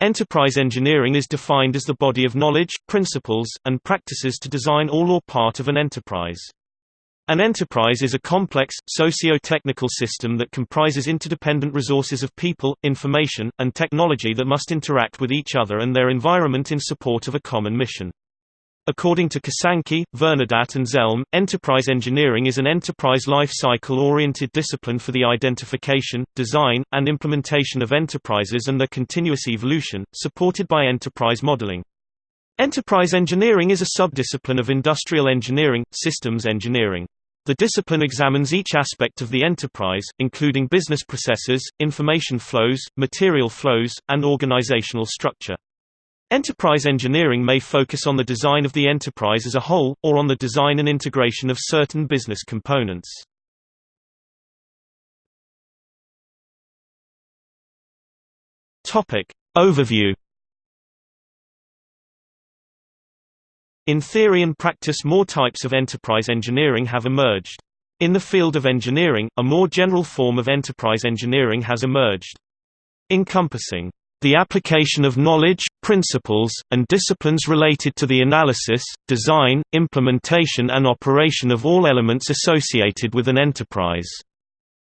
Enterprise engineering is defined as the body of knowledge, principles, and practices to design all or part of an enterprise. An enterprise is a complex, socio-technical system that comprises interdependent resources of people, information, and technology that must interact with each other and their environment in support of a common mission. According to Kosanke, Vernadat and Zelm, enterprise engineering is an enterprise life cycle-oriented discipline for the identification, design, and implementation of enterprises and their continuous evolution, supported by enterprise modeling. Enterprise engineering is a subdiscipline of industrial engineering, systems engineering. The discipline examines each aspect of the enterprise, including business processes, information flows, material flows, and organizational structure. Enterprise engineering may focus on the design of the enterprise as a whole, or on the design and integration of certain business components. Overview In theory and practice more types of enterprise engineering have emerged. In the field of engineering, a more general form of enterprise engineering has emerged. Encompassing the application of knowledge, principles, and disciplines related to the analysis, design, implementation and operation of all elements associated with an enterprise.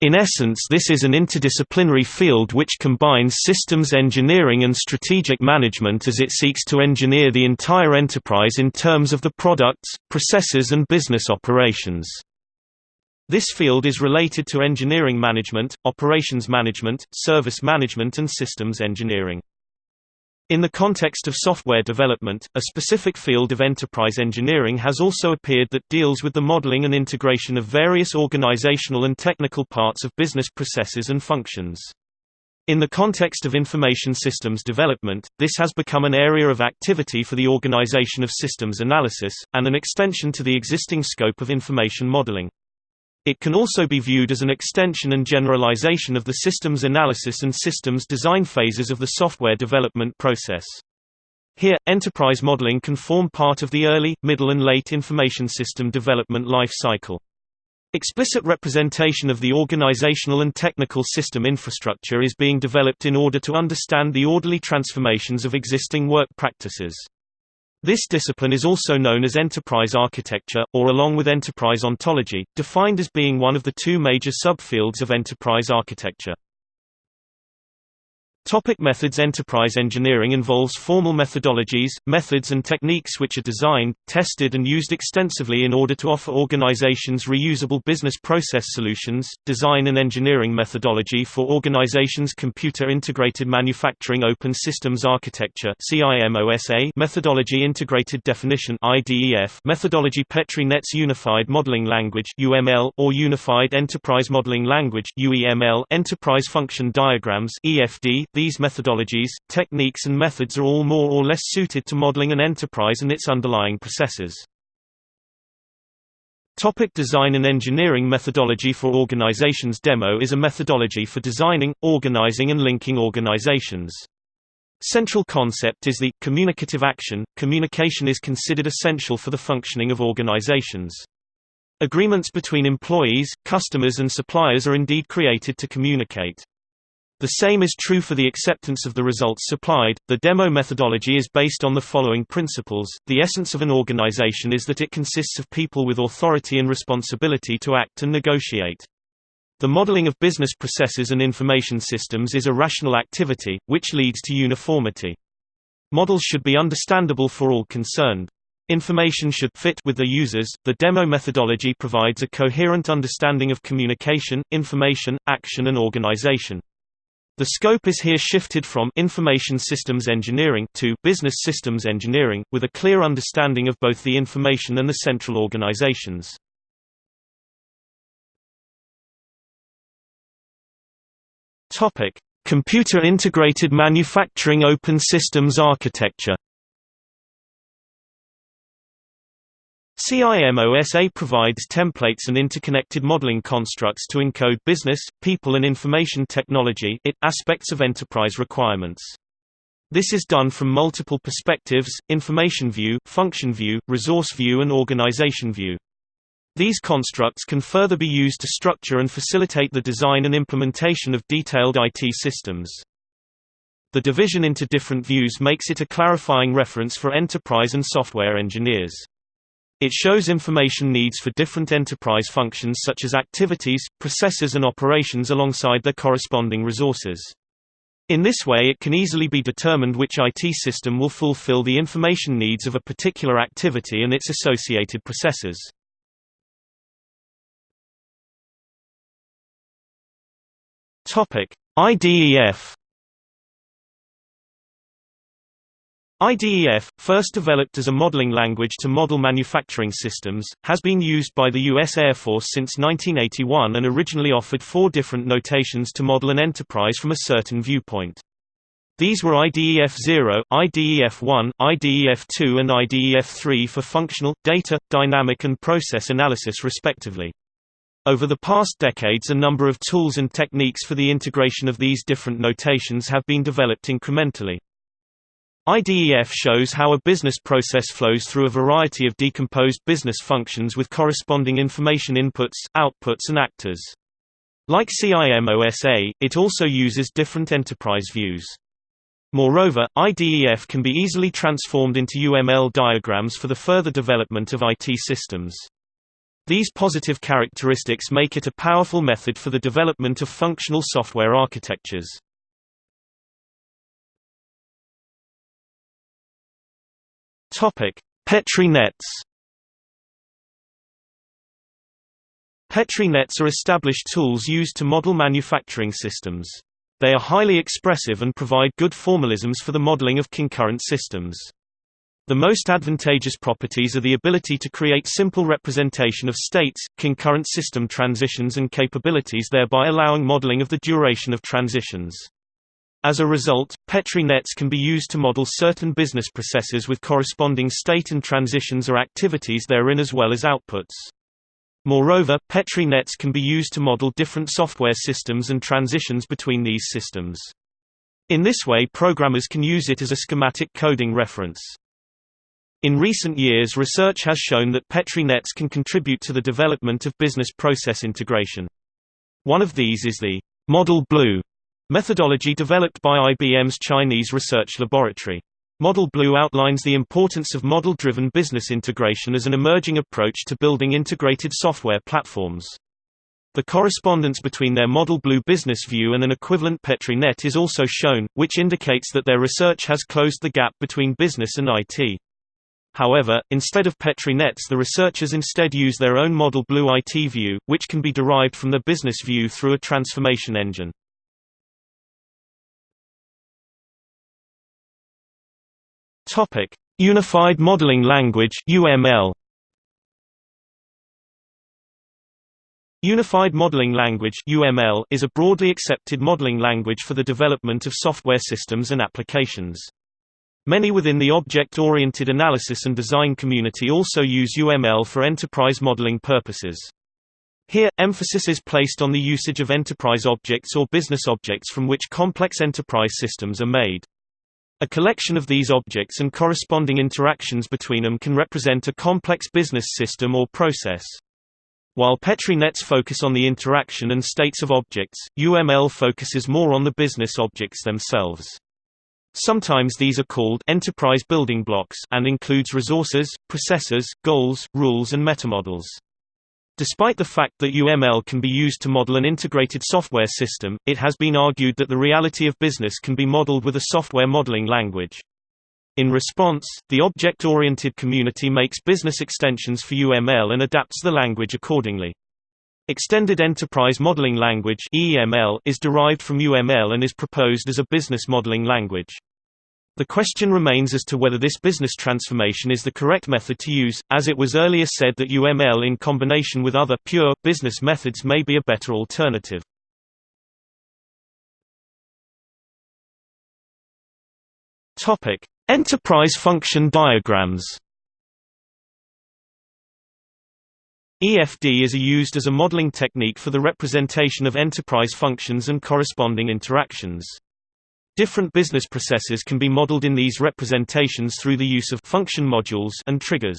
In essence this is an interdisciplinary field which combines systems engineering and strategic management as it seeks to engineer the entire enterprise in terms of the products, processes and business operations. This field is related to engineering management, operations management, service management and systems engineering. In the context of software development, a specific field of enterprise engineering has also appeared that deals with the modeling and integration of various organizational and technical parts of business processes and functions. In the context of information systems development, this has become an area of activity for the organization of systems analysis, and an extension to the existing scope of information modeling. It can also be viewed as an extension and generalization of the systems analysis and systems design phases of the software development process. Here, enterprise modeling can form part of the early, middle and late information system development life cycle. Explicit representation of the organizational and technical system infrastructure is being developed in order to understand the orderly transformations of existing work practices. This discipline is also known as enterprise architecture, or along with enterprise ontology, defined as being one of the two major subfields of enterprise architecture. Topic methods. Enterprise engineering involves formal methodologies, methods and techniques which are designed, tested and used extensively in order to offer organizations reusable business process solutions, design and engineering methodology for organizations Computer Integrated Manufacturing Open Systems Architecture methodology Integrated Definition methodology Petri Nets Unified Modeling Language or Unified Enterprise Modeling Language Enterprise Function Diagrams EFD these methodologies, techniques and methods are all more or less suited to modeling an enterprise and its underlying processes. Topic design and engineering Methodology for organizations Demo is a methodology for designing, organizing and linking organizations. Central concept is the communicative action. Communication is considered essential for the functioning of organizations. Agreements between employees, customers and suppliers are indeed created to communicate. The same is true for the acceptance of the results supplied. The demo methodology is based on the following principles. The essence of an organization is that it consists of people with authority and responsibility to act and negotiate. The modeling of business processes and information systems is a rational activity, which leads to uniformity. Models should be understandable for all concerned. Information should fit with the users. The demo methodology provides a coherent understanding of communication, information, action and organization. The scope is here shifted from information systems engineering to business systems engineering, with a clear understanding of both the information and the central organizations. Topic: Computer Integrated Manufacturing Open Systems Architecture CIMOSA provides templates and interconnected modeling constructs to encode business, people and information technology aspects of enterprise requirements. This is done from multiple perspectives, information view, function view, resource view and organization view. These constructs can further be used to structure and facilitate the design and implementation of detailed IT systems. The division into different views makes it a clarifying reference for enterprise and software engineers. It shows information needs for different enterprise functions such as activities, processes and operations alongside their corresponding resources. In this way it can easily be determined which IT system will fulfill the information needs of a particular activity and its associated processes. IDEF IDEF, first developed as a modeling language to model manufacturing systems, has been used by the U.S. Air Force since 1981 and originally offered four different notations to model an enterprise from a certain viewpoint. These were IDEF-0, IDEF-1, IDEF-2 and IDEF-3 for functional, data, dynamic and process analysis respectively. Over the past decades a number of tools and techniques for the integration of these different notations have been developed incrementally. IDEF shows how a business process flows through a variety of decomposed business functions with corresponding information inputs, outputs and actors. Like CIMOSA, it also uses different enterprise views. Moreover, IDEF can be easily transformed into UML diagrams for the further development of IT systems. These positive characteristics make it a powerful method for the development of functional software architectures. Topic: Petri nets. Petri nets are established tools used to model manufacturing systems. They are highly expressive and provide good formalisms for the modeling of concurrent systems. The most advantageous properties are the ability to create simple representation of states, concurrent system transitions and capabilities thereby allowing modeling of the duration of transitions. As a result, Petri nets can be used to model certain business processes with corresponding state and transitions or activities therein as well as outputs. Moreover, Petri nets can be used to model different software systems and transitions between these systems. In this way programmers can use it as a schematic coding reference. In recent years research has shown that Petri nets can contribute to the development of business process integration. One of these is the Model Blue Methodology developed by IBM's Chinese research laboratory. Model Blue outlines the importance of model-driven business integration as an emerging approach to building integrated software platforms. The correspondence between their Model Blue business view and an equivalent Petri net is also shown, which indicates that their research has closed the gap between business and IT. However, instead of Petri nets the researchers instead use their own Model Blue IT view, which can be derived from the business view through a transformation engine. Topic: Unified Modeling Language (UML). Unified Modeling Language (UML) is a broadly accepted modeling language for the development of software systems and applications. Many within the object-oriented analysis and design community also use UML for enterprise modeling purposes. Here, emphasis is placed on the usage of enterprise objects or business objects from which complex enterprise systems are made. A collection of these objects and corresponding interactions between them can represent a complex business system or process. While Petri nets focus on the interaction and states of objects, UML focuses more on the business objects themselves. Sometimes these are called enterprise building blocks and includes resources, processes, goals, rules and metamodels. Despite the fact that UML can be used to model an integrated software system, it has been argued that the reality of business can be modeled with a software modeling language. In response, the object-oriented community makes business extensions for UML and adapts the language accordingly. Extended Enterprise Modeling Language is derived from UML and is proposed as a business modeling language. The question remains as to whether this business transformation is the correct method to use, as it was earlier said that UML in combination with other pure business methods may be a better alternative. Topic: Enterprise function diagrams. EFD is used as a modeling technique for the representation of enterprise functions and corresponding interactions. Different business processes can be modeled in these representations through the use of function modules and triggers.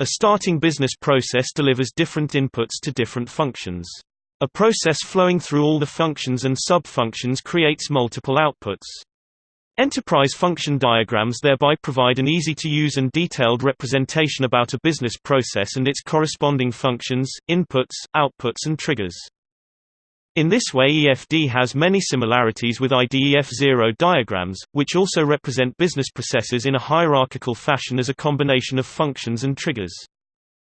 A starting business process delivers different inputs to different functions. A process flowing through all the functions and sub-functions creates multiple outputs. Enterprise function diagrams thereby provide an easy-to-use and detailed representation about a business process and its corresponding functions, inputs, outputs and triggers. In this way EFD has many similarities with IDEF0 diagrams, which also represent business processes in a hierarchical fashion as a combination of functions and triggers.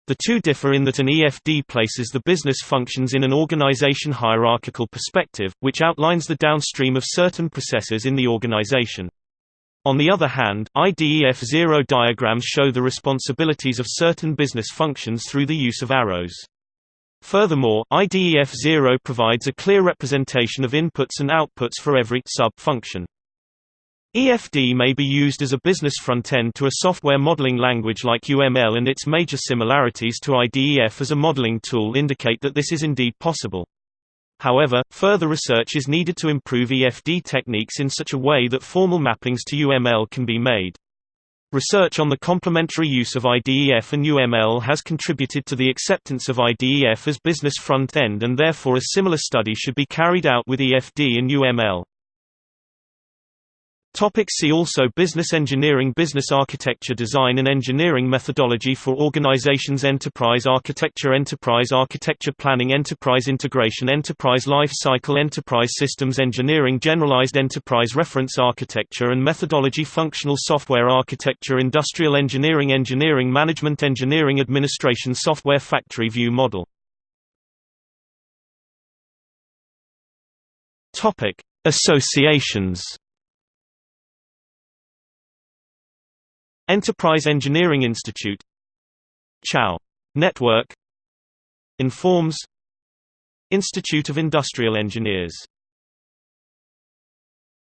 The two differ in that an EFD places the business functions in an organization hierarchical perspective, which outlines the downstream of certain processes in the organization. On the other hand, IDEF0 diagrams show the responsibilities of certain business functions through the use of arrows. Furthermore, IDEF0 provides a clear representation of inputs and outputs for every sub-function. EFD may be used as a business front-end to a software modeling language like UML and its major similarities to IDEF as a modeling tool indicate that this is indeed possible. However, further research is needed to improve EFD techniques in such a way that formal mappings to UML can be made. Research on the complementary use of IDEF and UML has contributed to the acceptance of IDEF as business front-end and therefore a similar study should be carried out with EFD and UML. Topic see also Business engineering Business architecture Design and engineering methodology for organizations Enterprise architecture Enterprise architecture planning Enterprise integration Enterprise life cycle Enterprise systems engineering Generalized enterprise reference architecture and methodology Functional software architecture Industrial engineering Engineering management Engineering administration Software factory view model Associations Enterprise Engineering Institute CIAO Network Informs Institute of Industrial Engineers